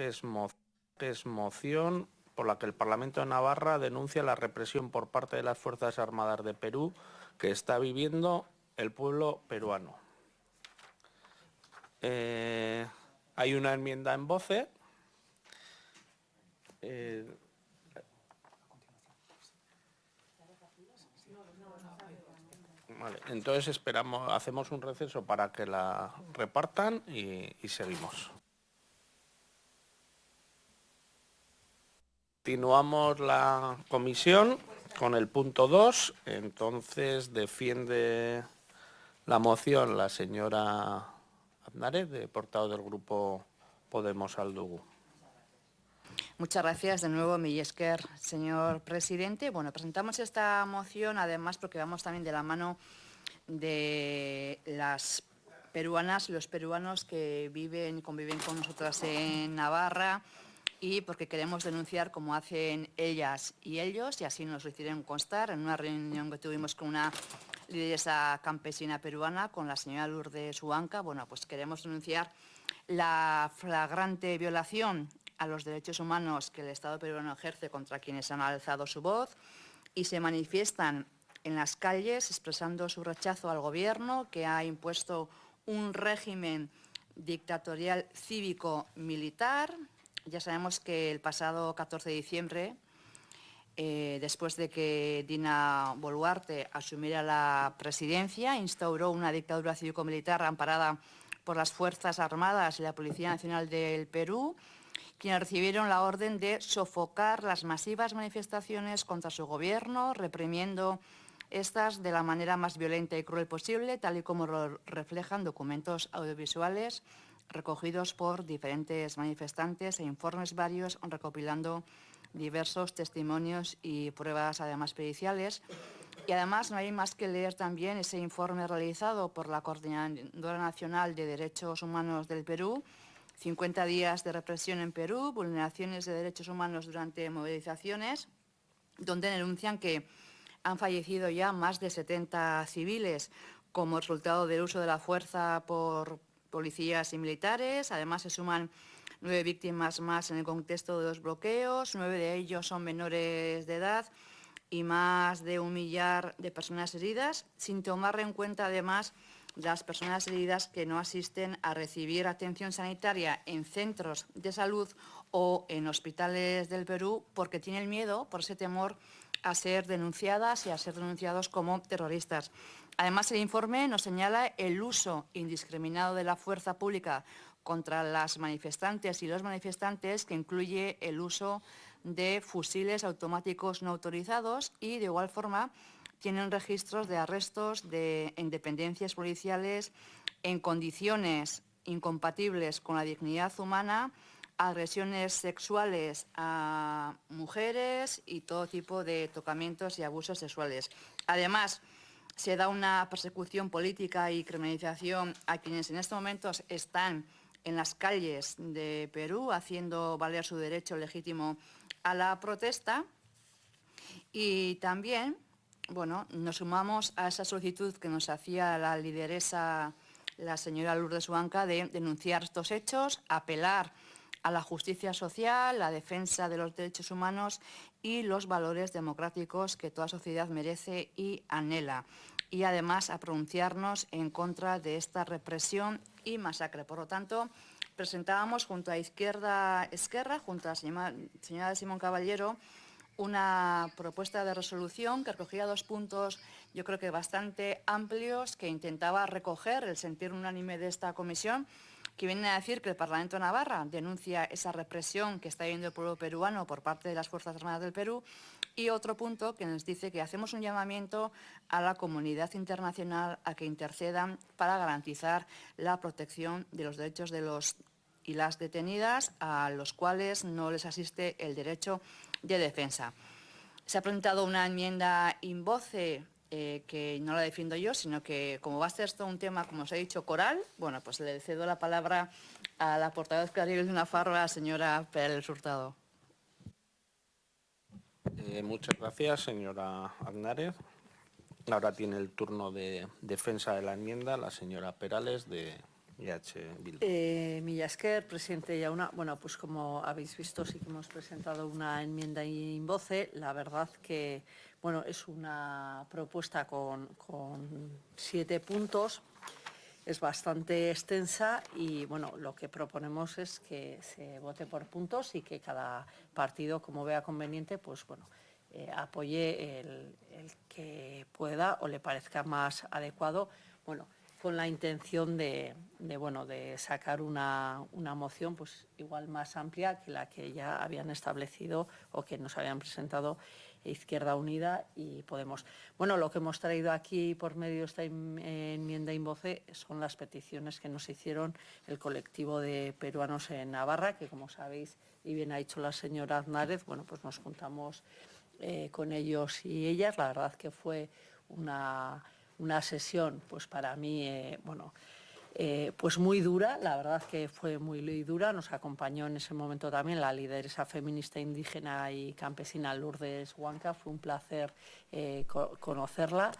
que es, es moción por la que el Parlamento de Navarra denuncia la represión por parte de las Fuerzas Armadas de Perú que está viviendo el pueblo peruano. Eh, hay una enmienda en voce. Eh, entonces esperamos, hacemos un receso para que la repartan y seguimos. Continuamos la comisión con el punto 2. Entonces defiende la moción la señora Aznárez, de portado del grupo Podemos Aldugu. Muchas gracias de nuevo, Millesker, señor presidente. Bueno, presentamos esta moción además porque vamos también de la mano de las peruanas y los peruanos que viven y conviven con nosotras en Navarra, y porque queremos denunciar como hacen ellas y ellos, y así nos lo hicieron constar en una reunión que tuvimos con una lideresa campesina peruana, con la señora Lourdes Huanca. Bueno, pues queremos denunciar la flagrante violación a los derechos humanos que el Estado peruano ejerce contra quienes han alzado su voz y se manifiestan en las calles expresando su rechazo al Gobierno que ha impuesto un régimen dictatorial cívico-militar ya sabemos que el pasado 14 de diciembre, eh, después de que Dina Boluarte asumiera la presidencia, instauró una dictadura cívico-militar amparada por las Fuerzas Armadas y la Policía Nacional del Perú, quienes recibieron la orden de sofocar las masivas manifestaciones contra su gobierno, reprimiendo estas de la manera más violenta y cruel posible, tal y como lo reflejan documentos audiovisuales recogidos por diferentes manifestantes e informes varios recopilando diversos testimonios y pruebas además periciales. Y además no hay más que leer también ese informe realizado por la Coordinadora Nacional de Derechos Humanos del Perú, 50 días de represión en Perú, vulneraciones de derechos humanos durante movilizaciones, donde denuncian que han fallecido ya más de 70 civiles como resultado del uso de la fuerza por policías y militares. Además, se suman nueve víctimas más en el contexto de los bloqueos. Nueve de ellos son menores de edad y más de un millar de personas heridas, sin tomar en cuenta además las personas heridas que no asisten a recibir atención sanitaria en centros de salud o en hospitales del Perú porque tienen miedo, por ese temor, a ser denunciadas y a ser denunciados como terroristas. Además, el informe nos señala el uso indiscriminado de la fuerza pública contra las manifestantes y los manifestantes, que incluye el uso de fusiles automáticos no autorizados y, de igual forma, tienen registros de arrestos de independencias policiales en condiciones incompatibles con la dignidad humana, agresiones sexuales a mujeres y todo tipo de tocamientos y abusos sexuales. Además, se da una persecución política y criminalización a quienes en estos momentos están en las calles de Perú haciendo valer su derecho legítimo a la protesta y también bueno, nos sumamos a esa solicitud que nos hacía la lideresa, la señora Lourdes Huanca, de denunciar estos hechos, apelar a la justicia social, la defensa de los derechos humanos y los valores democráticos que toda sociedad merece y anhela. Y además a pronunciarnos en contra de esta represión y masacre. Por lo tanto, presentábamos junto a Izquierda Esquerra, junto a la señora Simón Caballero, una propuesta de resolución que recogía dos puntos, yo creo que bastante amplios, que intentaba recoger el sentir unánime de esta comisión, que viene a decir que el Parlamento Navarra denuncia esa represión que está viviendo el pueblo peruano por parte de las Fuerzas Armadas del Perú y otro punto que nos dice que hacemos un llamamiento a la comunidad internacional a que intercedan para garantizar la protección de los derechos de los y las detenidas a los cuales no les asiste el derecho de defensa. Se ha presentado una enmienda in voce eh, que no la defiendo yo, sino que como va a ser esto un tema, como os he dicho, coral, bueno, pues le cedo la palabra a la portavoz Clariel de una farra, la señora Pérez Hurtado. Eh, muchas gracias, señora Agnárez. Ahora tiene el turno de defensa de la enmienda la señora Perales, de y H. Bildu. Eh, Milla Esker, presidente Yauna. Bueno, pues como habéis visto, sí que hemos presentado una enmienda in voce. La verdad que, bueno, es una propuesta con, con siete puntos. Es bastante extensa y, bueno, lo que proponemos es que se vote por puntos y que cada partido, como vea conveniente, pues, bueno, eh, apoye el, el que pueda o le parezca más adecuado. Bueno, con la intención de, de, bueno, de sacar una, una, moción pues, igual más amplia que la que ya habían establecido o que nos habían presentado Izquierda Unida y Podemos. Bueno, lo que hemos traído aquí por medio de esta enmienda invoce son las peticiones que nos hicieron el colectivo de peruanos en Navarra, que como sabéis y bien ha dicho la señora Aznárez, bueno, pues nos juntamos eh, con ellos y ellas. La verdad que fue una una sesión, pues para mí, eh, bueno, eh, pues muy dura, la verdad que fue muy dura, nos acompañó en ese momento también la lideresa feminista indígena y campesina Lourdes Huanca, fue un placer eh, co conocerla,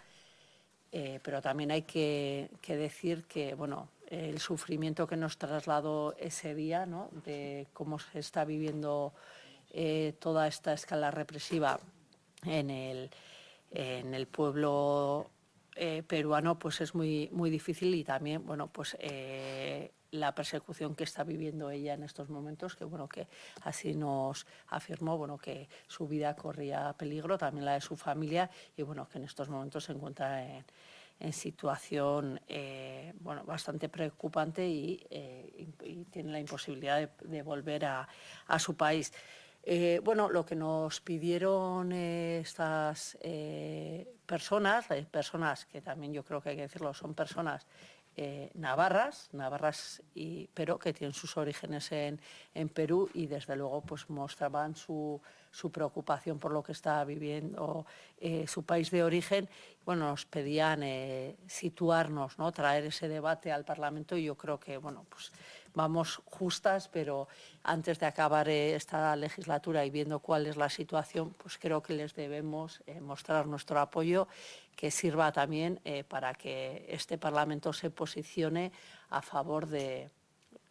pero también hay que, decir que, bueno, el sufrimiento que nos trasladó ese día, ¿no? de cómo se está viviendo toda esta escala represiva en el, en el pueblo eh, peruano pues es muy, muy difícil y también bueno, pues, eh, la persecución que está viviendo ella en estos momentos, que bueno, que así nos afirmó, bueno, que su vida corría peligro, también la de su familia, y bueno, que en estos momentos se encuentra en, situación eh, bueno, bastante preocupante y, tiene la imposibilidad de, de volver a, a, su país. Eh, bueno, lo que nos pidieron estas eh, personas, personas que también yo creo que hay que decirlo, son personas eh, navarras, navarras y, pero que tienen sus orígenes en, en Perú y desde luego pues mostraban su, su, preocupación por lo que está viviendo eh, su país de origen. Bueno, nos pedían eh, situarnos, ¿no? traer ese debate al Parlamento y yo creo que bueno, pues, vamos justas, pero antes de acabar eh, esta legislatura y viendo cuál es la situación, pues creo que les debemos eh, mostrar nuestro apoyo, que sirva también eh, para que este Parlamento se posicione a favor de,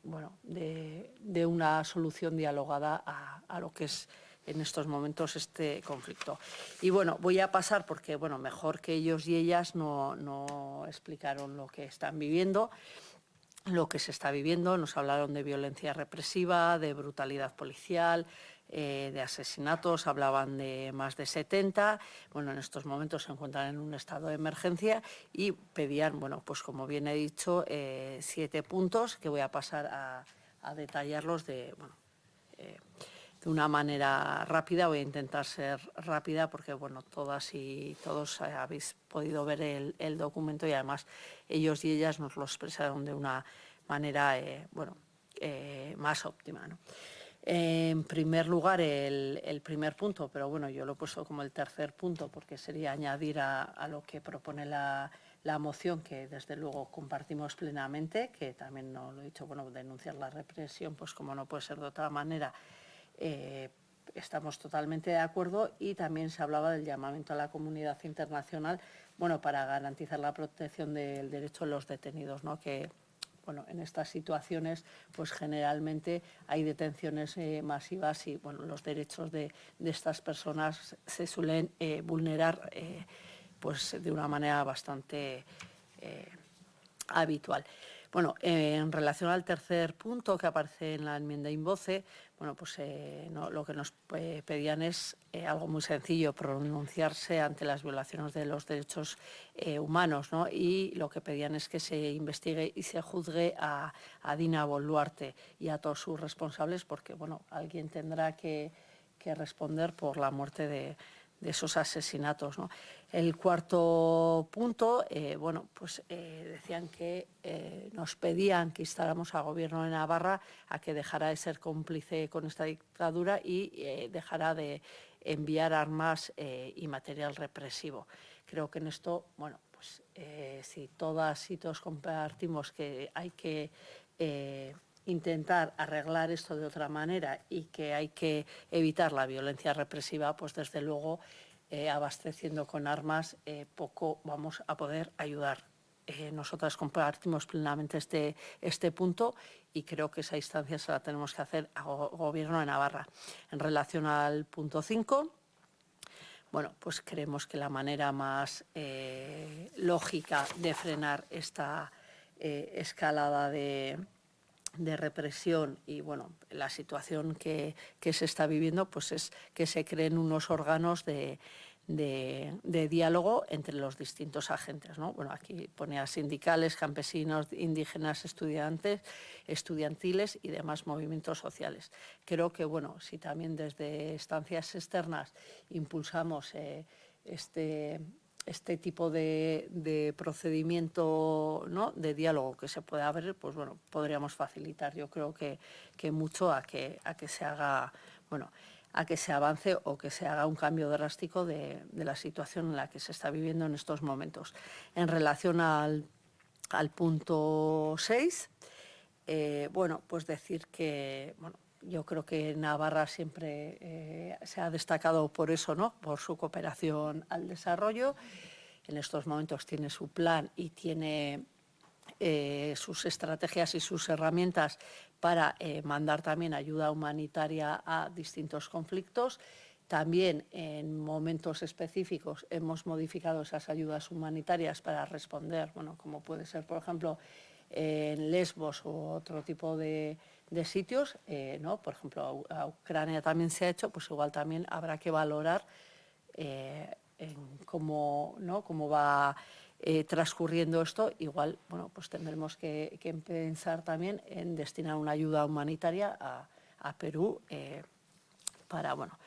bueno, de, una solución dialogada a, a lo que es en estos momentos este conflicto. Y bueno, voy a pasar porque, bueno, mejor que ellos y ellas no, no explicaron lo que están viviendo lo que se está viviendo. Nos hablaron de violencia represiva, de brutalidad policial, eh, de asesinatos, hablaban de más de 70. Bueno, en estos momentos se encuentran en un estado de emergencia y pedían, bueno, pues como bien he dicho, eh, siete puntos que voy a pasar a, detallarlos de, bueno, eh, de una manera rápida. Voy a intentar ser rápida porque, bueno, todas y todos habéis podido ver el, documento y además ellos y ellas nos lo expresaron de una manera, eh, bueno, eh, más óptima. En primer lugar, el, el, primer punto, pero bueno, yo lo he puesto como el tercer punto porque sería añadir a, a lo que propone la, la, moción, que desde luego compartimos plenamente, que también no lo he dicho, bueno, denunciar la represión, pues como no puede ser de otra manera, eh, estamos totalmente de acuerdo y también se hablaba del llamamiento a la comunidad internacional bueno, para garantizar la protección del derecho de los detenidos, ¿no? que bueno, en estas situaciones pues generalmente hay detenciones eh, masivas y bueno, los derechos de, de, estas personas se suelen eh, vulnerar pues de una manera bastante habitual. Bueno, eh, en relación al tercer punto que aparece en la enmienda invoce, bueno, pues eh, lo que nos eh, pedían es algo muy sencillo, pronunciarse ante las violaciones de los derechos humanos, ¿no? Y lo que pedían es que se investigue y se juzgue a, a Dina Boluarte y a todos sus responsables, porque, bueno, alguien tendrá que responder por la muerte de, de esos asesinatos. El cuarto punto, eh, bueno, pues eh, decían que eh, nos pedían que instáramos al gobierno de Navarra a que dejara de ser cómplice con esta dictadura y dejara de enviar armas y material represivo. Creo que en esto, bueno, pues si todas y todos compartimos que hay que intentar arreglar esto de otra manera y que hay que evitar la violencia represiva, pues desde luego eh, abasteciendo con armas eh, poco vamos a poder ayudar eh, nosotras compartimos plenamente este, este punto y creo que esa instancia se la tenemos que hacer al Gobierno de Navarra. En relación al punto 5, bueno, pues creemos que la manera más eh, lógica de frenar esta escalada de, represión y bueno, la situación que, que, se está viviendo, pues es que se creen unos órganos de, de, diálogo entre los distintos agentes. ¿no? Bueno, aquí ponía sindicales, campesinos, indígenas, estudiantes, estudiantiles y demás movimientos sociales. Creo que, bueno, si también desde estancias externas impulsamos eh, este, este tipo de, procedimiento ¿no? de diálogo que se pueda abrir, pues bueno, podríamos facilitar yo creo que, mucho a que, a que se haga, bueno, a que se avance o que se haga un cambio drástico de, la situación en la que se está viviendo en estos momentos. En relación al, punto 6, eh, bueno, pues decir que bueno, yo creo que Navarra siempre eh, se ha destacado por eso, ¿no? por su cooperación al desarrollo. En estos momentos tiene su plan y tiene eh, sus estrategias y sus herramientas para eh, mandar también ayuda humanitaria a distintos conflictos. También en momentos específicos hemos modificado esas ayudas humanitarias para responder, bueno, como puede ser, por ejemplo, en Lesbos u otro tipo de, sitios, eh, ¿no? por ejemplo, a, Ucrania también se ha hecho, pues igual también habrá que valorar cómo, ¿no? cómo va eh, transcurriendo esto, igual bueno, pues tendremos que, pensar también en destinar una ayuda humanitaria a, Perú eh, para bueno,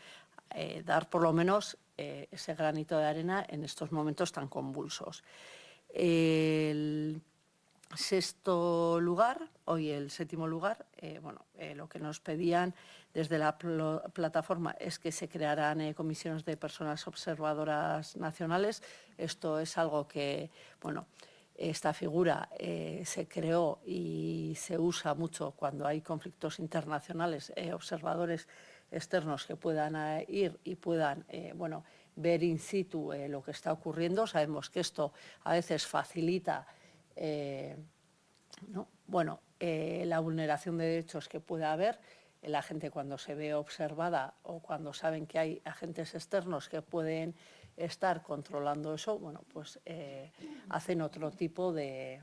eh, dar por lo menos ese granito de arena en estos momentos tan convulsos. Sexto lugar, hoy el séptimo lugar, bueno, lo que nos pedían desde la plataforma es que se crearan eh, comisiones de personas observadoras nacionales. Esto es algo que, bueno, esta figura eh, se creó y se usa mucho cuando hay conflictos internacionales, eh, observadores externos que puedan ir y puedan, bueno, ver in situ lo que está ocurriendo. Sabemos que esto a veces facilita, bueno, la vulneración de derechos que pueda haber la gente cuando se ve observada o cuando saben que hay agentes externos que pueden estar controlando eso, bueno, pues eh, hacen otro tipo de,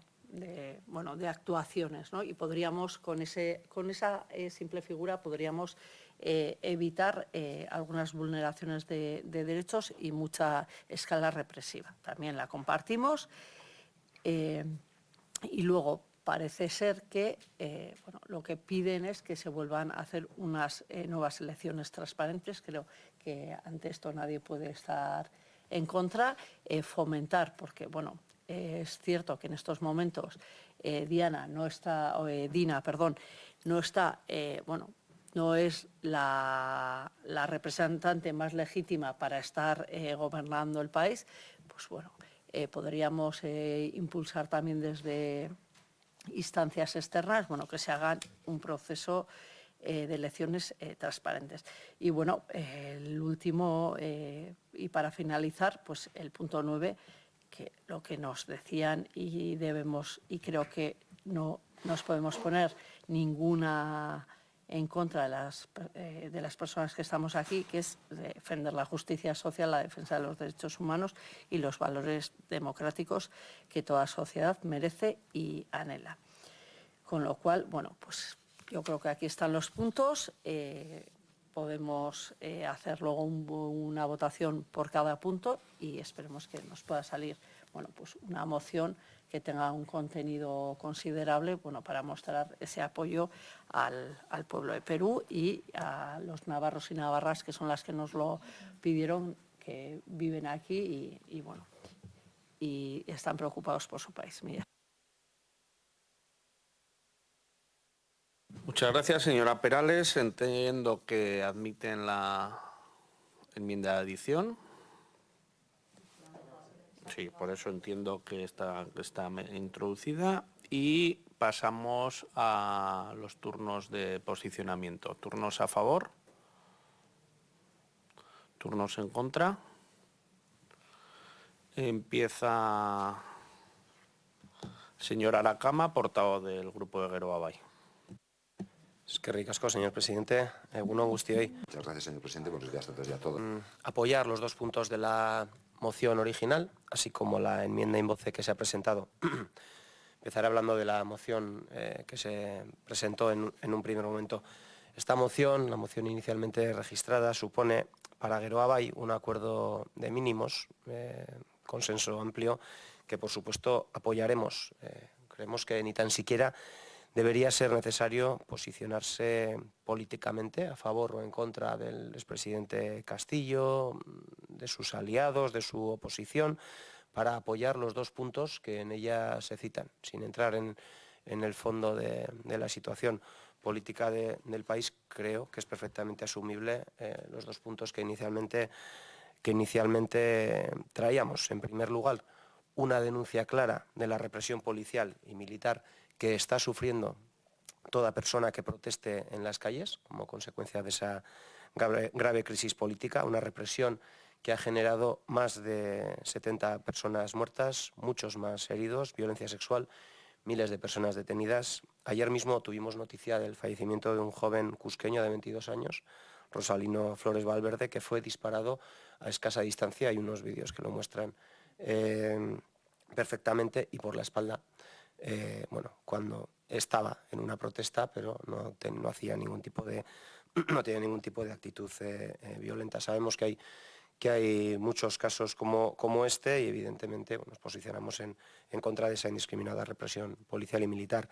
bueno, de actuaciones. ¿no? Y podríamos, con, ese, con esa eh, simple figura, podríamos eh, evitar algunas vulneraciones de, derechos y mucha escala represiva. También la compartimos. Y luego, parece ser que eh, lo que piden es que se vuelvan a hacer unas eh, nuevas elecciones transparentes. Creo que ante esto nadie puede estar en contra. Eh, fomentar, porque bueno, es cierto que en estos momentos Diana no está, Dina, perdón, no está, bueno, no es la, la, representante más legítima para estar gobernando el país, pues bueno, podríamos impulsar también desde instancias externas, bueno, que se hagan un proceso eh, de elecciones eh, transparentes. Y bueno, el último, eh, y para finalizar, pues el punto nueve, que lo que nos decían y debemos, y creo que no nos podemos poner ninguna en contra de las, eh, de las personas que estamos aquí, que es defender la justicia social, la defensa de los derechos humanos y los valores democráticos que toda sociedad merece y anhela. Con lo cual, bueno, pues yo creo que aquí están los puntos. Eh, podemos eh, hacer luego una votación por cada punto y esperemos que nos pueda salir bueno, pues una moción que tenga un contenido considerable bueno, para mostrar ese apoyo al, pueblo de Perú y a los navarros y navarras que son las que nos lo pidieron, que viven aquí y, bueno, y están preocupados por su país. Muchas gracias, señora Perales. Entiendo que admiten la enmienda de adición. Sí, por eso entiendo que está, está introducida. Y pasamos a los turnos de posicionamiento. Turnos a favor. Turnos en contra. Empieza Señor Aracama, portavoz del Grupo de Guero Abay. Es que ricasco, señor presidente. Eguno hoy. Muchas gracias, señor presidente. Buenos días a todos y a todos. Mm, apoyar los dos puntos de la moción original, así como la enmienda en voce que se ha presentado. Empezaré hablando de la moción eh, que se presentó en, un primer momento. Esta moción, la moción inicialmente registrada, supone para Gueroabay un acuerdo de mínimos, eh, consenso amplio, que por supuesto apoyaremos. Eh, creemos que ni tan siquiera debería ser necesario posicionarse políticamente a favor o en contra del expresidente Castillo, de sus aliados, de su oposición, para apoyar los dos puntos que en ella se citan, sin entrar en, el fondo de, la situación política del país, creo que es perfectamente asumible eh, los dos puntos que inicialmente, que inicialmente traíamos. En primer lugar, una denuncia clara de la represión policial y militar que está sufriendo toda persona que proteste en las calles como consecuencia de esa grave, crisis política, una represión que ha generado más de 70 personas muertas, muchos más heridos, violencia sexual, miles de personas detenidas. Ayer mismo tuvimos noticia del fallecimiento de un joven cusqueño de 22 años, Rosalino Flores Valverde, que fue disparado a escasa distancia. Hay unos vídeos que lo muestran eh, perfectamente y por la espalda eh, bueno, cuando estaba en una protesta, pero no, hacía ningún tipo de, no tenía ningún tipo de actitud eh, eh, violenta. Sabemos que hay, que hay muchos casos como, como este y evidentemente nos posicionamos en, en contra de esa indiscriminada represión policial y militar.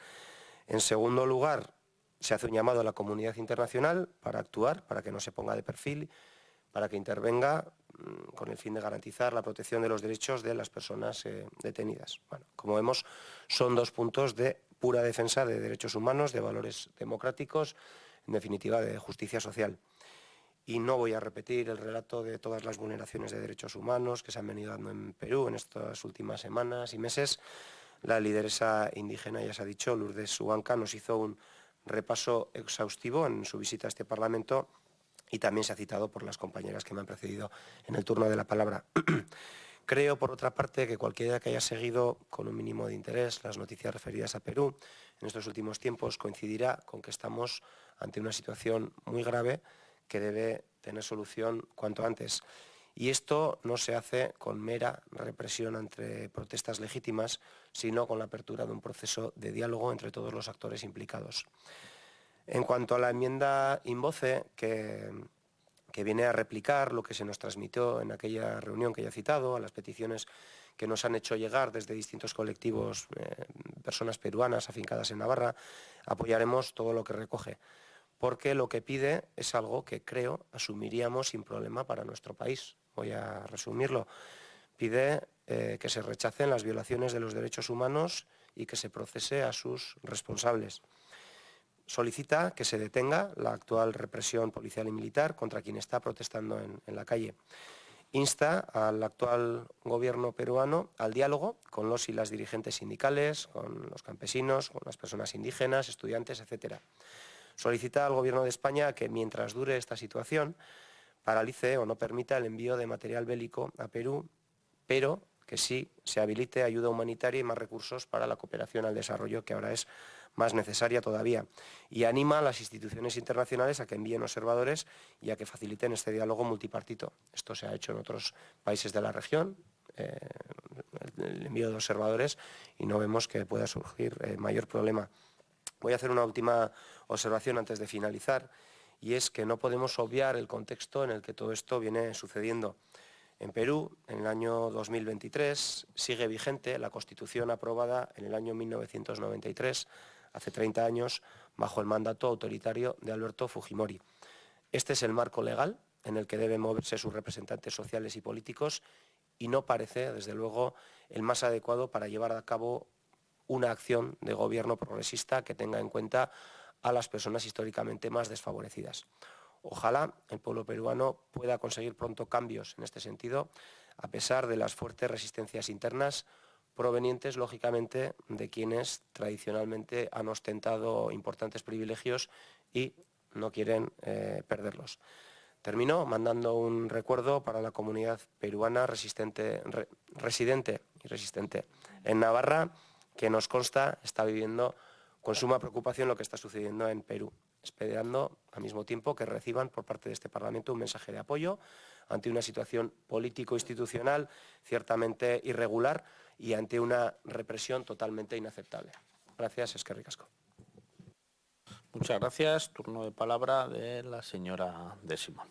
En segundo lugar, se hace un llamado a la comunidad internacional para actuar, para que no se ponga de perfil, para que intervenga con el fin de garantizar la protección de los derechos de las personas eh, detenidas. Bueno, como vemos, son dos puntos de pura defensa de derechos humanos, de valores democráticos, en definitiva de justicia social. Y no voy a repetir el relato de todas las vulneraciones de derechos humanos que se han venido dando en Perú en estas últimas semanas y meses. La lideresa indígena, ya se ha dicho, Lourdes Huanca, nos hizo un repaso exhaustivo en su visita a este Parlamento y también se ha citado por las compañeras que me han precedido en el turno de la palabra. Creo, por otra parte, que cualquiera que haya seguido con un mínimo de interés las noticias referidas a Perú en estos últimos tiempos coincidirá con que estamos ante una situación muy grave que debe tener solución cuanto antes. Y esto no se hace con mera represión entre protestas legítimas, sino con la apertura de un proceso de diálogo entre todos los actores implicados. En cuanto a la enmienda Invoce, que, que viene a replicar lo que se nos transmitió en aquella reunión que ya he citado, a las peticiones que nos han hecho llegar desde distintos colectivos, eh, personas peruanas afincadas en Navarra, apoyaremos todo lo que recoge, porque lo que pide es algo que creo asumiríamos sin problema para nuestro país. Voy a resumirlo. Pide eh, que se rechacen las violaciones de los derechos humanos y que se procese a sus responsables solicita que se detenga la actual represión policial y militar contra quien está protestando en, la calle. Insta al actual gobierno peruano al diálogo con los y las dirigentes sindicales, con los campesinos, con las personas indígenas, estudiantes, etc. Solicita al gobierno de España que mientras dure esta situación paralice o no permita el envío de material bélico a Perú, pero que sí se habilite ayuda humanitaria y más recursos para la cooperación al desarrollo, que ahora es más necesaria todavía. Y anima a las instituciones internacionales a que envíen observadores y a que faciliten este diálogo multipartito. Esto se ha hecho en otros países de la región, eh, el envío de observadores, y no vemos que pueda surgir eh, mayor problema. Voy a hacer una última observación antes de finalizar, y es que no podemos obviar el contexto en el que todo esto viene sucediendo. En Perú, en el año 2023, sigue vigente la Constitución aprobada en el año 1993, hace 30 años, bajo el mandato autoritario de Alberto Fujimori. Este es el marco legal en el que deben moverse sus representantes sociales y políticos y no parece, desde luego, el más adecuado para llevar a cabo una acción de gobierno progresista que tenga en cuenta a las personas históricamente más desfavorecidas. Ojalá el pueblo peruano pueda conseguir pronto cambios en este sentido, a pesar de las fuertes resistencias internas provenientes, lógicamente, de quienes tradicionalmente han ostentado importantes privilegios y no quieren eh, perderlos. Termino mandando un recuerdo para la comunidad peruana residente y resistente en Navarra, que nos consta está viviendo con suma preocupación lo que está sucediendo en Perú, esperando al mismo tiempo que reciban por parte de este Parlamento un mensaje de apoyo ante una situación político-institucional ciertamente irregular y ante una represión totalmente inaceptable. Gracias, es que ricasco. Muchas gracias. Turno de palabra de la señora De Simón.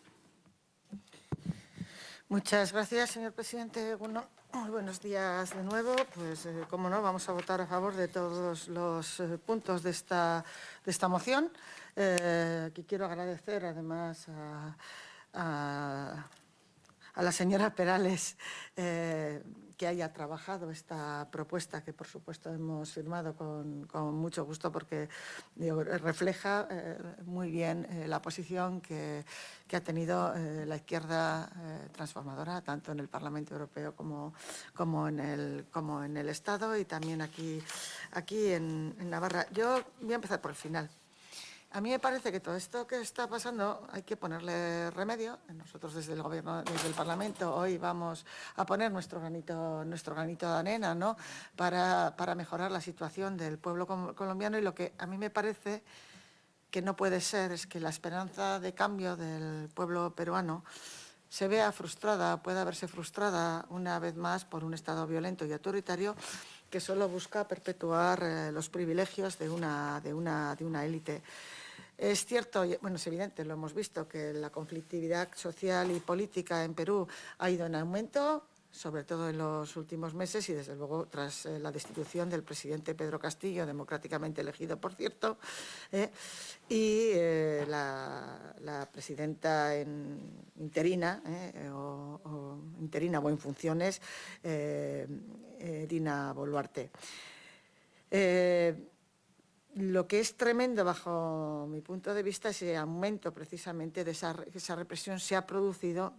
Muchas gracias, señor presidente. Bueno, buenos días de nuevo. Pues, eh, como no, vamos a votar a favor de todos los eh, puntos de esta, de esta moción. Eh, que quiero agradecer, además, a, a la señora Perales eh, que haya trabajado esta propuesta que, por supuesto, hemos firmado con, mucho gusto porque refleja eh, muy bien eh, la posición que, ha tenido la izquierda transformadora, tanto en el Parlamento Europeo como, en, el, Estado y también aquí en Navarra. Yo voy a empezar por el final. A mí me parece que todo esto que está pasando hay que ponerle remedio. Nosotros desde el Gobierno, desde el Parlamento, hoy vamos a poner nuestro granito, nuestro granito de arena ¿no? para, para mejorar la situación del pueblo colombiano y lo que a mí me parece que no puede ser es que la esperanza de cambio del pueblo peruano se vea frustrada, pueda verse frustrada una vez más por un Estado violento y autoritario que solo busca perpetuar eh, los privilegios de una, de una, de una élite. Es cierto, bueno, es evidente, lo hemos visto, que la conflictividad social y política en Perú ha ido en aumento, sobre todo en los últimos meses y desde luego tras eh, la destitución del presidente Pedro Castillo, democráticamente elegido, por cierto, eh, y eh, la, presidenta interina, o, interina o en funciones, Dina Boluarte. Lo que es tremendo bajo mi punto de vista es el aumento precisamente de esa, esa represión se ha producido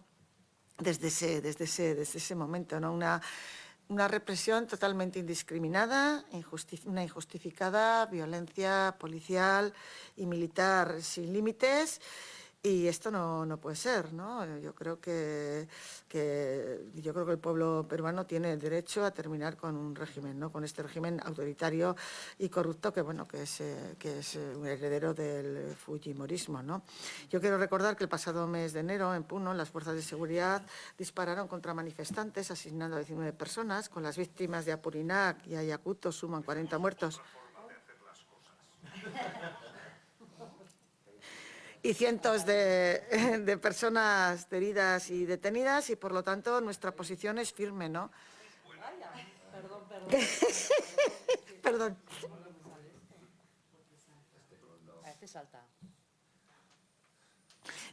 desde ese, desde ese, desde ese momento, ¿no? Una, una represión totalmente indiscriminada, una injustificada violencia policial y militar sin límites y esto no, no, puede ser, ¿no? Yo creo que, yo creo que el pueblo peruano tiene el derecho a terminar con un régimen, ¿no? Con este régimen autoritario y corrupto que, bueno, que es, eh, que es eh, un heredero del fujimorismo, ¿no? Yo quiero recordar que el pasado mes de enero, en Puno, las fuerzas de seguridad dispararon contra manifestantes, asesinando a 19 personas, con las víctimas de Apurinac y Ayacucho suman 40 muertos y cientos de, personas heridas y detenidas y por lo tanto nuestra posición es firme, ¿no? Perdón, perdón. perdón.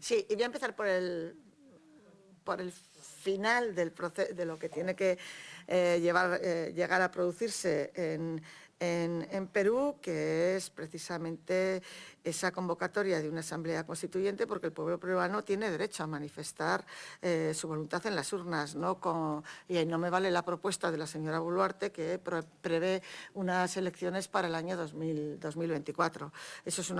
Sí, y voy a empezar por el, por el final del proceso, de lo que tiene que eh, eh, llegar a producirse en, en, Perú, que es precisamente esa convocatoria de una asamblea constituyente, porque el pueblo peruano tiene derecho a manifestar eh, su voluntad en las urnas, y ahí no me vale la propuesta de la señora Boluarte, que prevé unas elecciones para el año 2024. Eso es un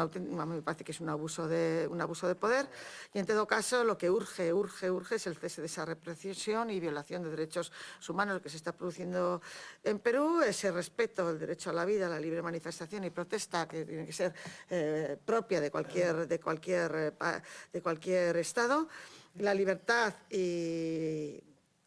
me parece que es un abuso, de, un abuso de poder, y en todo caso lo que urge, urge, urge es el cese de esa represión y violación de derechos humanos que se está produciendo en Perú, ese respeto al derecho a la vida, la libre manifestación y protesta, que tiene que ser eh, propia de cualquier, de, cualquier, eh, de cualquier Estado, la libertad y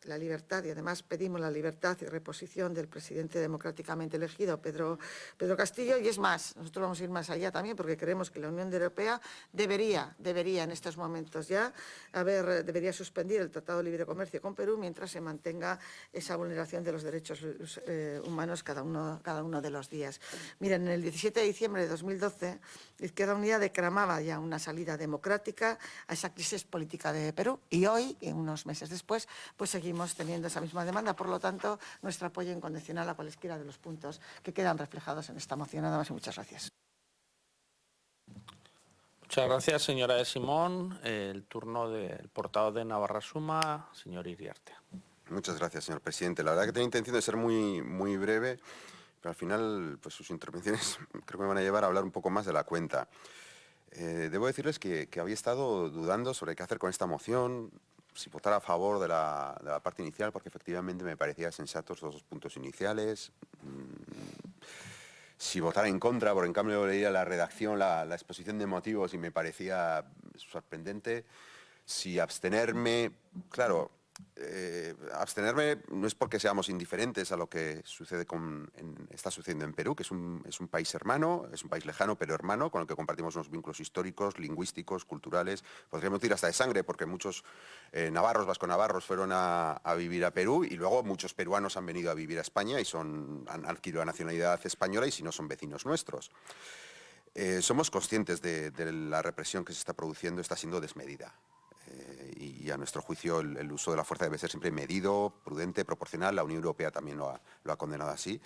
la libertad y además pedimos la libertad y reposición del presidente democráticamente elegido, Pedro, Pedro Castillo, y es más, nosotros vamos a ir más allá también porque creemos que la Unión Europea debería, debería en estos momentos ya, haber, debería suspender el Tratado de Libre Comercio con Perú mientras se mantenga esa vulneración de los derechos eh, humanos cada uno, cada uno de los días. Miren, en el 17 de diciembre de 2012, Izquierda Unida declamaba ya una salida democrática a esa crisis política de Perú y hoy, unos meses después, pues seguimos teniendo esa misma demanda. Por lo tanto, nuestro apoyo incondicional a cualesquiera de los puntos que quedan reflejados en esta moción. Nada más y muchas gracias. Muchas gracias, señora de Simón. El turno del portavoz de Navarra Suma, señor Iriarte. Muchas gracias, señor presidente. La verdad que tenía intención de ser muy, muy breve, pero al final pues, sus intervenciones creo que me van a llevar a hablar un poco más de la cuenta. Eh, debo decirles que, que, había estado dudando sobre qué hacer con esta moción, si votar a favor de la, parte inicial, porque efectivamente me parecían sensatos los dos puntos iniciales. Mm, si votar en contra, porque en cambio leía la redacción, la, la exposición de motivos y me parecía sorprendente. Si abstenerme, claro, eh, abstenerme no es porque seamos indiferentes a lo que sucede con, está sucediendo en Perú, que es un, es un, país hermano, es un país lejano pero hermano, con el que compartimos unos vínculos históricos, lingüísticos, culturales, podríamos decir hasta de sangre, porque muchos eh, navarros, vasco-navarros fueron a, vivir a Perú y luego muchos peruanos han venido a vivir a España y son, han adquirido la nacionalidad española y si no son vecinos nuestros. Eh, somos conscientes de la represión que se está produciendo, está siendo desmedida y a nuestro juicio el, uso de la fuerza debe ser siempre medido, prudente, proporcional. La Unión Europea también lo ha, condenado así.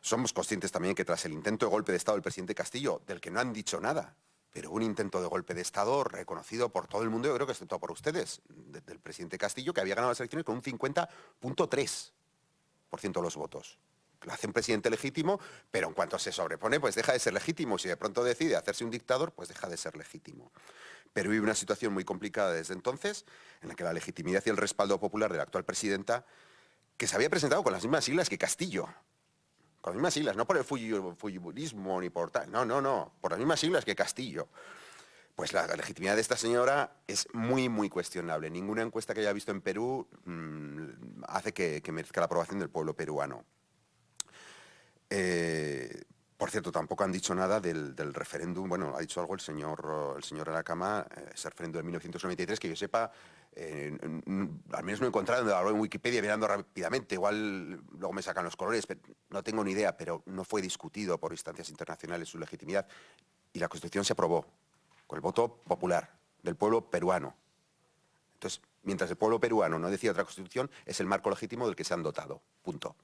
Somos conscientes también que tras el intento de golpe de Estado del presidente Castillo, del que no han dicho nada, pero un intento de golpe de Estado reconocido por todo el mundo, yo creo que excepto por ustedes, de, del presidente Castillo, que había ganado las elecciones con un 50.3% de los votos. Lo hace un presidente legítimo, pero en cuanto se sobrepone, pues deja de ser legítimo. Si de pronto decide hacerse un dictador, pues deja de ser legítimo. Perú vive una situación muy complicada desde entonces, en la que la legitimidad y el respaldo popular de la actual presidenta, que se había presentado con las mismas siglas que Castillo, con las mismas siglas, no por el fujiburismo ni por tal, no, no, no, por las mismas siglas que Castillo, pues la legitimidad de esta señora es muy, muy cuestionable. Ninguna encuesta que haya visto en Perú mmm, hace que, que merezca la aprobación del pueblo peruano. Eh, por cierto, tampoco han dicho nada del, referéndum, bueno, ha dicho algo el señor, el señor Aracama, eh, ese referéndum de 1993, que yo sepa, eh, al menos no he encontrado en Wikipedia mirando rápidamente, igual luego me sacan los colores, pero no tengo ni idea, pero no fue discutido por instancias internacionales su legitimidad y la Constitución se aprobó con el voto popular del pueblo peruano. Entonces, mientras el pueblo peruano no decía otra Constitución, es el marco legítimo del que se han dotado, punto.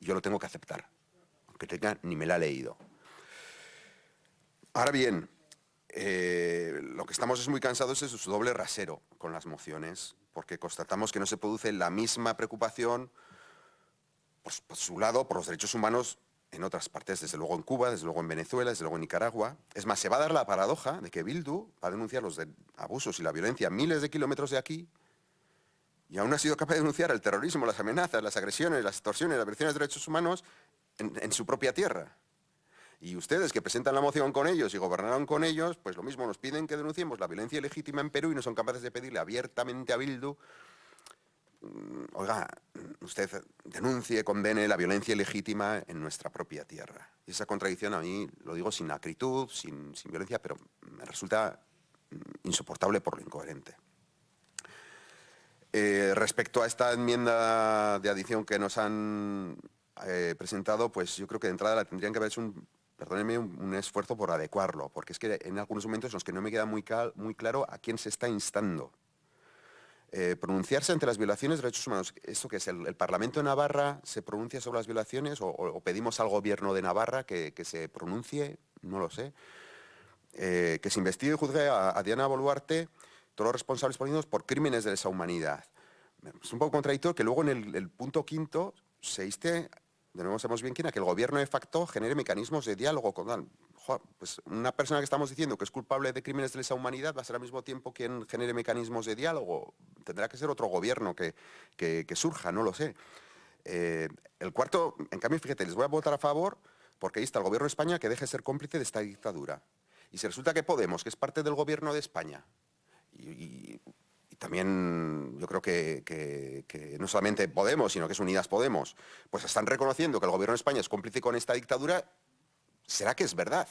Y yo lo tengo que aceptar que tenga ni me la ha leído. Ahora bien, eh, lo que estamos es muy cansados es su doble rasero con las mociones, porque constatamos que no se produce la misma preocupación por, su lado por los derechos humanos en otras partes, desde luego en Cuba, desde luego en Venezuela, desde luego en Nicaragua. Es más, se va a dar la paradoja de que Bildu va a denunciar los abusos y la violencia miles de kilómetros de aquí y aún ha sido capaz de denunciar el terrorismo, las amenazas, las agresiones, las extorsiones, las violaciones de derechos humanos en, su propia tierra. Y ustedes que presentan la moción con ellos y gobernaron con ellos, pues lo mismo nos piden que denunciemos la violencia ilegítima en Perú y no son capaces de pedirle abiertamente a Bildu, mm, oiga, usted denuncie, condene la violencia ilegítima en nuestra propia tierra. Y esa contradicción a mí, lo digo sin acritud, sin, sin violencia, pero me resulta mm, insoportable por lo incoherente. Eh, respecto a esta enmienda de adición que nos han eh, presentado, pues yo creo que de entrada la tendrían que haber hecho un, perdónenme, un, esfuerzo por adecuarlo, porque es que en algunos momentos en los que no me queda muy, claro a quién se está instando. Eh, pronunciarse ante las violaciones de derechos humanos, ¿esto que es? El, Parlamento de Navarra se pronuncia sobre las violaciones o, pedimos al gobierno de Navarra que, que, se pronuncie? No lo sé. Eh, que se investigue y juzgue a, Diana Boluarte todos los responsables políticos por crímenes de lesa humanidad. Es un poco contradictorio que luego en el, el punto quinto se inste de nuevo sabemos bien quién, a que el gobierno de facto genere mecanismos de diálogo con pues una persona que estamos diciendo que es culpable de crímenes de lesa humanidad va a ser al mismo tiempo quien genere mecanismos de diálogo. Tendrá que ser otro gobierno que, que, surja, no lo sé. Eh, el cuarto, en cambio, fíjate, les voy a votar a favor porque ahí está el gobierno de España que deje de ser cómplice de esta dictadura. Y si resulta que Podemos, que es parte del gobierno de España, también yo creo que, no solamente Podemos, sino que es Unidas Podemos, pues están reconociendo que el gobierno de España es cómplice con esta dictadura, ¿será que es verdad?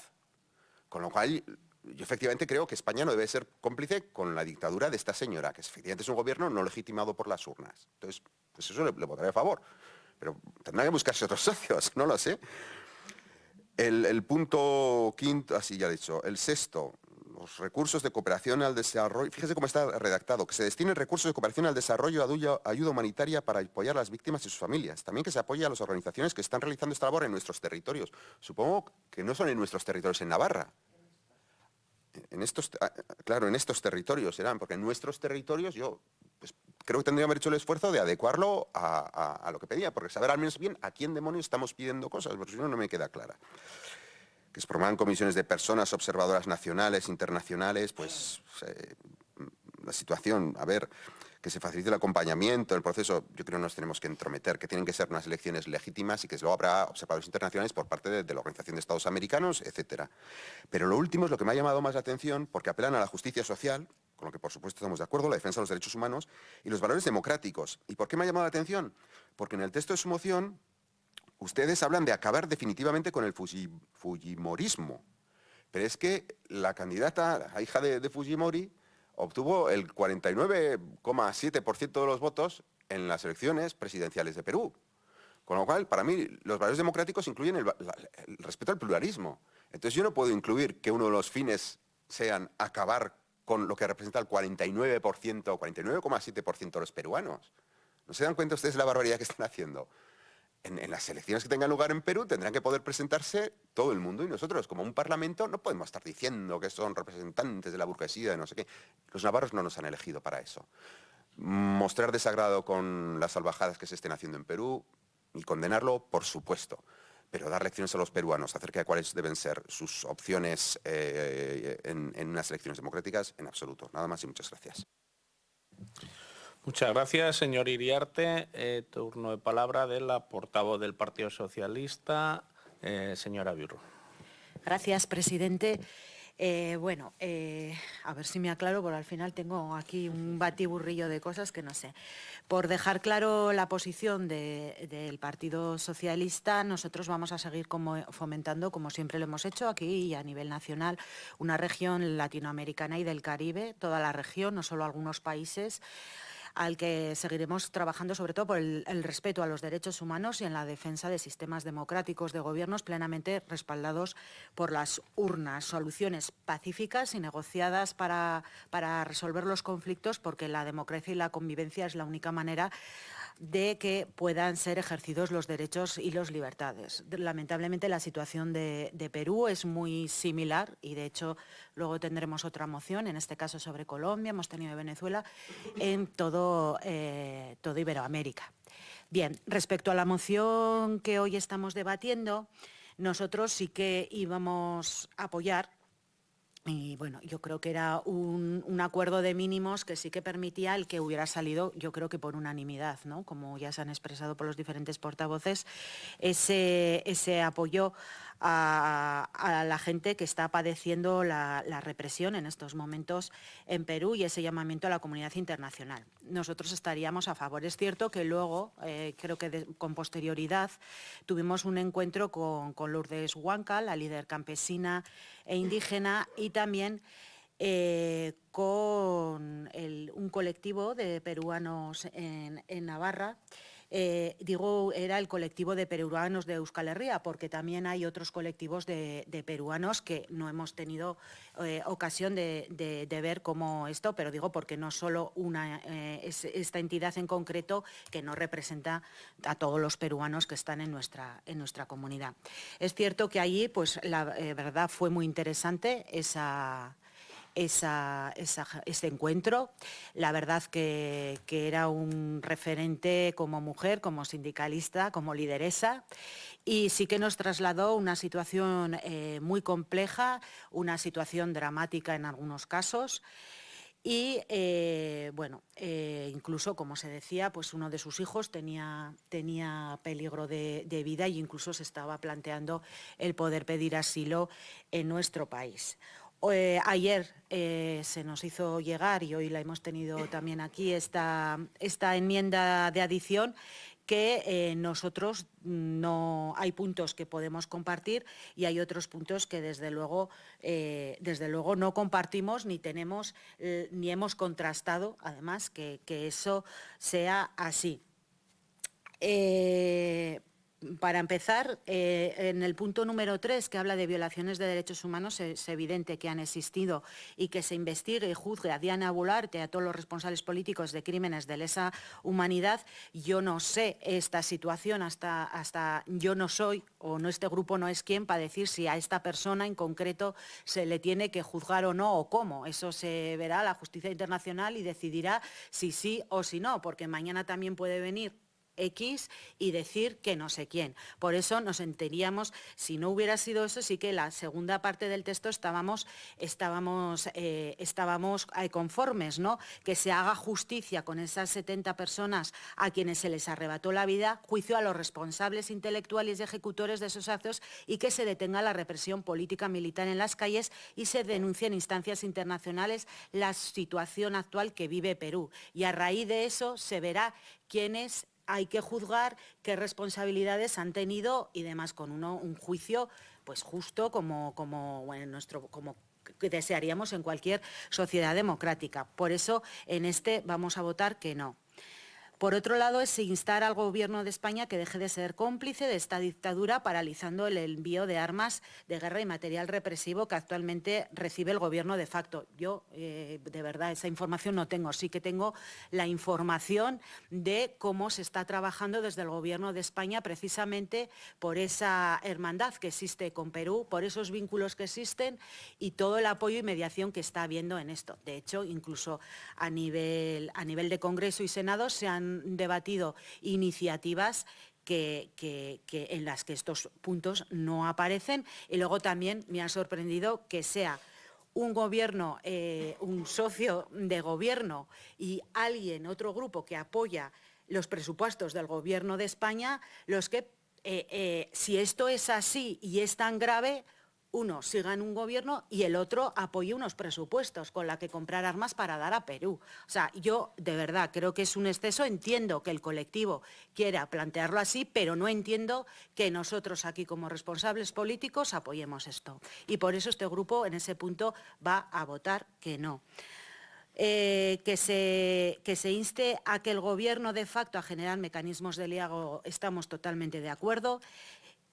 Con lo cual, yo efectivamente creo que España no debe ser cómplice con la dictadura de esta señora, que efectivamente es un gobierno no legitimado por las urnas. Entonces, pues eso le, le votaré a favor. Pero tendrá que buscarse otros socios, no lo sé. El, el punto quinto, así ya he dicho, el sexto, recursos de cooperación al desarrollo, fíjese cómo está redactado, que se destinen recursos de cooperación al desarrollo, ayuda, ayuda humanitaria para apoyar a las víctimas y sus familias. También que se apoye a las organizaciones que están realizando esta labor en nuestros territorios. Supongo que no son en nuestros territorios en Navarra. En estos, ah, claro, en estos territorios serán, porque en nuestros territorios yo pues, creo que tendría que haber hecho el esfuerzo de adecuarlo a, lo que pedía, porque saber al menos bien a quién demonios estamos pidiendo cosas, porque si no me queda clara que se formaran comisiones de personas observadoras nacionales, internacionales, pues eh, la situación, a ver, que se facilite el acompañamiento, el proceso, yo creo que nos tenemos que entrometer, que tienen que ser unas elecciones legítimas y que luego habrá observadores internacionales por parte de, la Organización de Estados Americanos, etcétera. Pero lo último es lo que me ha llamado más la atención, porque apelan a la justicia social, con lo que por supuesto estamos de acuerdo, la defensa de los derechos humanos y los valores democráticos. ¿Y por qué me ha llamado la atención? Porque en el texto de su moción ustedes hablan de acabar definitivamente con el Fujimorismo. Pero es que la candidata, hija de Fujimori, obtuvo el 49,7% de los votos en las elecciones presidenciales de Perú. Con lo cual, para mí, los valores democráticos incluyen el, respeto al pluralismo. Entonces yo no puedo incluir que uno de los fines sean acabar con lo que representa el 49% o 49,7% de los peruanos. ¿No se dan cuenta ustedes de la barbaridad que están haciendo? En, las elecciones que tengan lugar en Perú tendrán que poder presentarse todo el mundo y nosotros como un parlamento no podemos estar diciendo que son representantes de la burguesía de no sé qué. Los navarros no nos han elegido para eso. Mostrar desagrado con las salvajadas que se estén haciendo en Perú y condenarlo, por supuesto. Pero dar lecciones a los peruanos acerca de cuáles deben ser sus opciones eh, en, en unas elecciones democráticas, en absoluto. Nada más y muchas gracias. Muchas gracias, señor Iriarte. Eh, turno de palabra de la portavoz del Partido Socialista, eh, señora Birro. Gracias, presidente. Eh, bueno, a ver si me aclaro, porque al final tengo aquí un batiburrillo de cosas que no sé. Por dejar claro la posición del Partido Socialista, nosotros vamos a seguir fomentando, como siempre lo hemos hecho aquí y a nivel nacional, una región latinoamericana y del Caribe, toda la región, no solo algunos países, al que seguiremos trabajando sobre todo por el, respeto a los derechos humanos y en la defensa de sistemas democráticos de gobiernos plenamente respaldados por las urnas. Soluciones pacíficas y negociadas para, para resolver los conflictos porque la democracia y la convivencia es la única manera de que puedan ser ejercidos los derechos y las libertades. Lamentablemente la situación de, Perú es muy similar y de hecho luego tendremos otra moción, en este caso sobre Colombia, hemos tenido Venezuela, en todo, eh, todo Iberoamérica. Bien, respecto a la moción que hoy estamos debatiendo, nosotros sí que íbamos a apoyar y bueno, yo creo que era un, acuerdo de mínimos que sí que permitía el que hubiera salido, yo creo que por unanimidad, ¿no? Como ya se han expresado por los diferentes portavoces, ese, ese apoyo a, la gente que está padeciendo la, represión en estos momentos en Perú y ese llamamiento a la comunidad internacional. Nosotros estaríamos a favor. Es cierto que luego, eh, creo que con posterioridad, tuvimos un encuentro con, Lourdes Huanca, la líder campesina e indígena, y también eh, con un colectivo de peruanos en Navarra, eh, digo, era el colectivo de peruanos de Euskal Herria, porque también hay otros colectivos de, peruanos que no hemos tenido eh, ocasión de, ver como esto, pero digo porque no solo una, eh, esta entidad en concreto que no representa a todos los peruanos que están en nuestra, en nuestra comunidad. Es cierto que allí, pues la verdad fue muy interesante esa ese encuentro. La verdad que, era un referente como mujer, como sindicalista, como lideresa y sí que nos trasladó una situación eh, muy compleja, una situación dramática en algunos casos. Y eh, bueno, eh, incluso, como se decía, pues uno de sus hijos tenía, peligro de, de, vida e incluso se estaba planteando el poder pedir asilo en nuestro país. Eh, ayer eh, se nos hizo llegar, y hoy la hemos tenido también aquí, esta, esta enmienda de adición que eh, nosotros no hay puntos que podemos compartir y hay otros puntos que desde luego, desde luego no compartimos ni tenemos ni hemos contrastado, además, que, que eso sea así. Para empezar, eh, en el punto número 3, que habla de violaciones de derechos humanos, es evidente que han existido y que se investigue y juzgue a Diana Bularte, a todos los responsables políticos de crímenes de lesa humanidad. Yo no sé esta situación, hasta, hasta yo no soy, o no este grupo no es quien para decir si a esta persona en concreto se le tiene que juzgar o no, o cómo. Eso se verá la justicia internacional y decidirá si sí o si no, porque mañana también puede venir X y decir que no sé quién. Por eso nos enteríamos, si no hubiera sido eso, sí que la segunda parte del texto estábamos, estábamos, eh, estábamos eh, conformes, ¿no? Que se haga justicia con esas 70 personas a quienes se les arrebató la vida, juicio a los responsables intelectuales y ejecutores de esos actos y que se detenga la represión política militar en las calles y se denuncie en instancias internacionales la situación actual que vive Perú. Y a raíz de eso se verá quiénes hay que juzgar, qué responsabilidades han tenido y demás, con un juicio pues justo como, como, nuestro, como que desearíamos en cualquier sociedad democrática. Por eso, en este vamos a votar que no. Por otro lado, es instar al Gobierno de España que deje de ser cómplice de esta dictadura, paralizando el envío de armas de guerra y material represivo que actualmente recibe el Gobierno de facto. Yo, eh, de verdad, esa información no tengo. Sí que tengo la información de cómo se está trabajando desde el Gobierno de España precisamente por esa hermandad que existe con Perú, por esos vínculos que existen y todo el apoyo y mediación que está habiendo en esto. De hecho, incluso a nivel, a nivel de Congreso y Senado se han debatido iniciativas que, en las que estos puntos no aparecen. Y luego también me ha sorprendido que sea un gobierno, eh, un socio de gobierno y alguien, otro grupo que apoya los presupuestos del Gobierno de España, los que, eh, eh, si esto es así y es tan grave, uno siga en un gobierno y el otro apoye unos presupuestos con la que comprar armas para dar a Perú. O sea, yo de verdad creo que es un exceso, entiendo que el colectivo quiera plantearlo así, pero no entiendo que nosotros aquí como responsables políticos apoyemos esto. Y por eso este grupo en ese punto va a votar que no. Eh, que, se, que se inste a que el Gobierno de facto a generar mecanismos de liago, estamos totalmente de acuerdo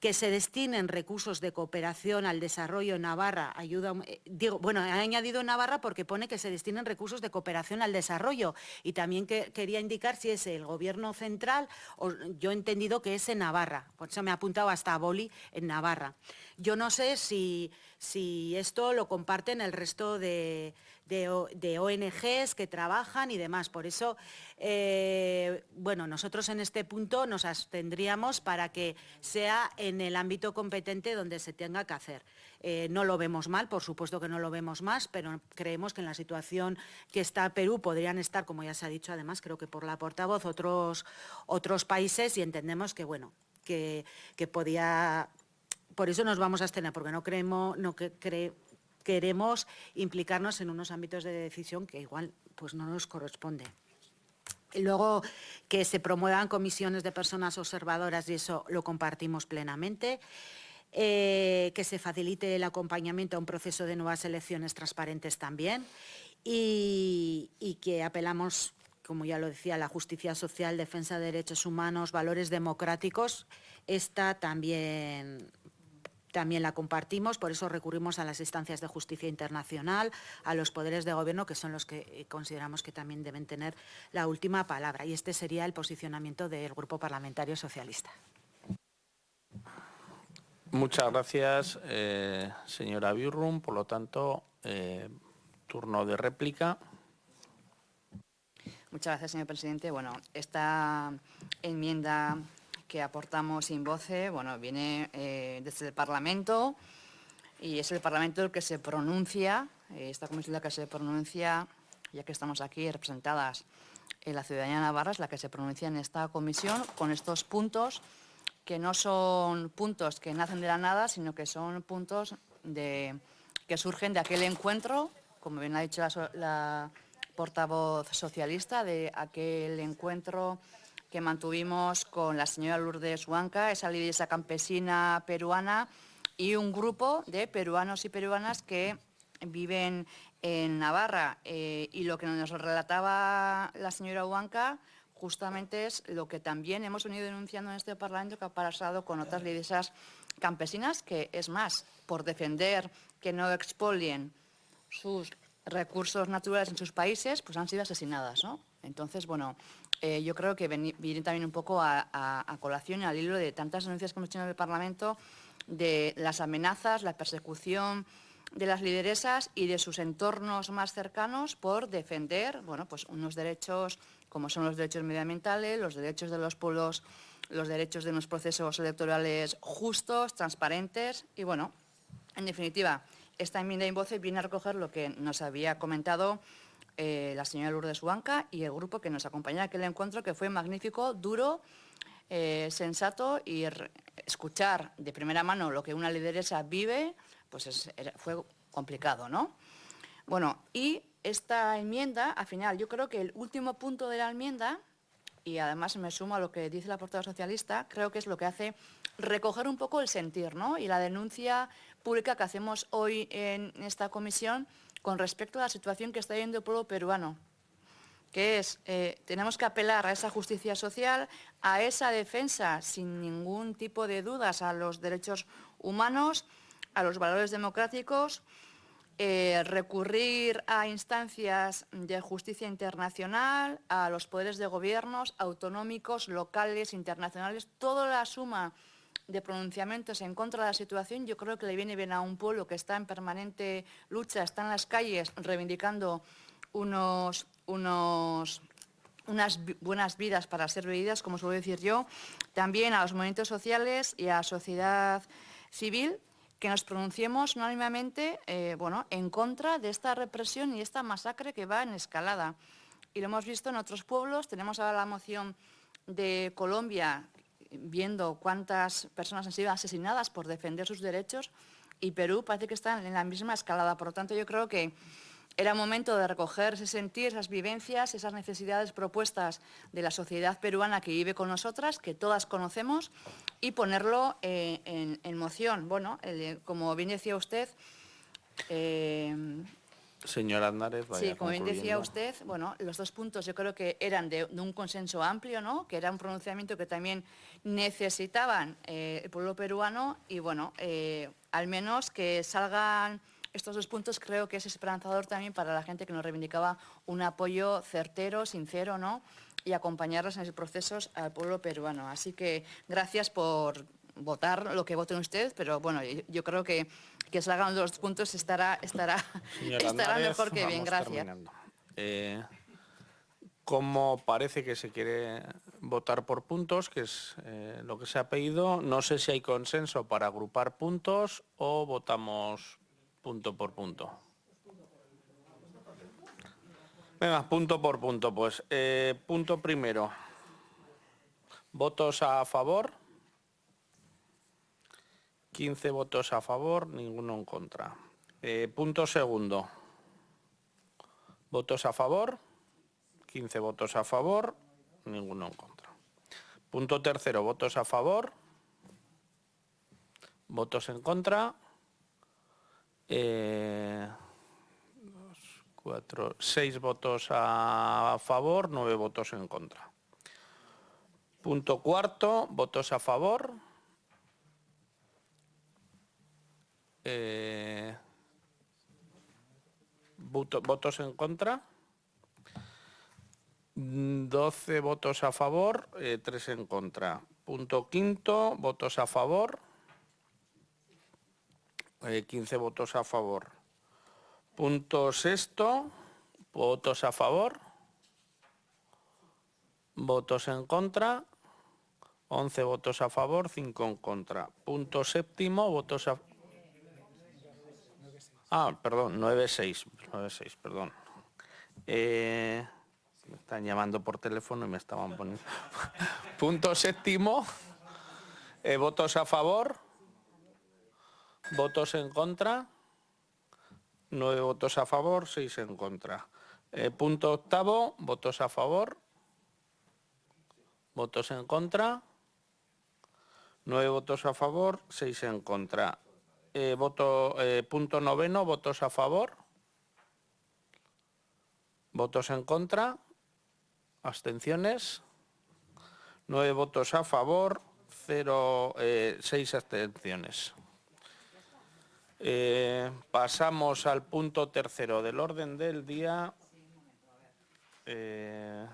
que se destinen recursos de cooperación al desarrollo en Navarra, ayuda, eh, digo, bueno, ha añadido Navarra porque pone que se destinen recursos de cooperación al desarrollo y también que, quería indicar si es el gobierno central o yo he entendido que es en Navarra, por eso me ha apuntado hasta Boli en Navarra. Yo no sé si, si esto lo comparten el resto de, de, ONGs que trabajan y demás. Por eso, eh, bueno, nosotros en este punto nos abstendríamos para que sea en el ámbito competente donde se tenga que hacer. Eh, no lo vemos mal, por supuesto que no lo vemos más, pero creemos que en la situación que está Perú podrían estar, como ya se ha dicho además, creo que por la portavoz, otros, otros países y entendemos que, bueno, que, podía... Por eso nos vamos a abstener, porque no creemos, no que, queremos implicarnos en unos ámbitos de decisión que igual pues, no nos corresponde. Luego que se promuevan comisiones de personas observadoras y eso lo compartimos plenamente. Eh, que se facilite el acompañamiento a un proceso de nuevas elecciones transparentes también y, y que apelamos, como ya lo decía, a la justicia social, defensa de derechos humanos, valores democráticos. Esta también también la compartimos, por eso recurrimos a las instancias de justicia internacional, a los poderes de gobierno, que son los que eh, consideramos que también deben tener la última palabra. Y este sería el posicionamiento del Grupo Parlamentario Socialista. Muchas gracias, eh, señora Birrum. Por lo tanto, eh, turno de réplica. Muchas gracias, señor presidente. Bueno, esta enmienda que aportamos sin voce, bueno, viene eh, desde el Parlamento y es el Parlamento el que se pronuncia, eh, esta comisión la que se pronuncia, ya que estamos aquí representadas en la ciudadanía Navarra, es la que se pronuncia en esta comisión con estos puntos que no son puntos que nacen de la nada, sino que son puntos de, que surgen de aquel encuentro, como bien ha dicho la portavoz socialista, de aquel encuentro que mantuvimos con la señora Lourdes Huanca, esa lideresa campesina peruana, y un grupo de peruanos y peruanas que viven en Navarra. Eh, y lo que nos relataba la señora Huanca justamente es lo que también hemos venido denunciando en este Parlamento que ha pasado con otras lideresas campesinas, que es más, por defender que no expolien sus recursos naturales en sus países, pues han sido asesinadas. ¿no? Entonces, bueno, eh, yo creo que viene también un poco a, colación y al hilo de tantas denuncias que hemos hecho en el Parlamento de las amenazas, la persecución de las lideresas y de sus entornos más cercanos por defender bueno, pues unos derechos como son los derechos medioambientales, los derechos de los pueblos, los derechos de unos procesos electorales justos, transparentes y, bueno, en definitiva, esta enmienda en voce viene a recoger lo que nos había comentado eh, la señora Lourdes Huanca y el grupo que nos acompañó en aquel encuentro, que fue magnífico, duro, eh, sensato y escuchar de primera mano lo que una lideresa vive, pues fue complicado, ¿no? Bueno, y esta enmienda, al final, yo creo que el último punto de la enmienda, y además me sumo a lo que dice la portada socialista, creo que es lo que hace recoger un poco el sentir, ¿no? Y la denuncia pública que hacemos hoy en esta comisión con respecto a la situación que está viviendo el pueblo peruano, que es, eh, tenemos que apelar a esa justicia social, a esa defensa sin ningún tipo de dudas a los derechos humanos, a los valores democráticos, eh, recurrir a instancias de justicia internacional, a los poderes de gobiernos autonómicos, locales, internacionales, toda la suma de pronunciamientos en contra de la situación, yo creo que le viene bien a un pueblo que está en permanente lucha, está en las calles reivindicando unos, unos, unas buenas vidas para ser vividas, como suelo decir yo, también a los movimientos sociales y a la sociedad civil, que nos pronunciemos unánimemente eh, bueno, en contra de esta represión y esta masacre que va en escalada. Y lo hemos visto en otros pueblos, tenemos ahora la moción de Colombia viendo cuántas personas han sido asesinadas por defender sus derechos y Perú parece que está en la misma escalada. Por lo tanto, yo creo que era momento de recoger ese sentir, esas vivencias, esas necesidades propuestas de la sociedad peruana que vive con nosotras, que todas conocemos, y ponerlo eh, en, moción. Bueno, como bien decía usted... Eh, Señora Andárez, vaya Sí, como bien decía usted, bueno, los dos puntos yo creo que eran de, un consenso amplio, ¿no? Que era un pronunciamiento que también necesitaban eh, el pueblo peruano y, bueno, al menos que salgan estos dos puntos creo que es esperanzador también para la gente que nos reivindicaba un apoyo certero, sincero, ¿no? Y acompañarlos en esos procesos al pueblo peruano. Así que gracias por votar lo que voten ustedes, pero bueno, yo, creo que que salgan los puntos estará, estará, estará mejor que bien. Gracias. Eh, como parece que se quiere votar por puntos, que es eh, lo que se ha pedido, no sé si hay consenso para agrupar puntos o votamos punto por punto. Venga, punto por punto, pues. Eh, punto primero. Votos a favor. 15 votos a favor, ninguno en contra. Eh, punto segundo. Votos a favor. 15 votos a favor, ninguno en contra. Punto tercero, votos a favor. Votos en contra. Eh, cuatro, seis votos a favor, nueve votos en contra. Punto cuarto, votos a favor. Eh, votos en contra. 12 votos a favor, eh, 3 en contra. Punto quinto, votos a favor. 15 eh, votos a favor. Punto sexto, votos a favor. Votos en contra, 11 votos a favor, 5 en contra. Punto séptimo, votos a... Ah, perdón, 9-6, 9-6, perdón. Eh, me están llamando por teléfono y me estaban poniendo... Punto séptimo, eh, votos a favor. Votos en contra. Nueve votos a favor, seis en contra. Eh, punto octavo, votos a favor. Votos en contra. Nueve votos a favor, seis en contra. Eh, voto, eh, punto noveno, votos a favor. Votos en contra. Abstenciones. Nueve votos a favor, cero, seis abstenciones. Eh, pasamos al punto tercero del orden del día. Eh,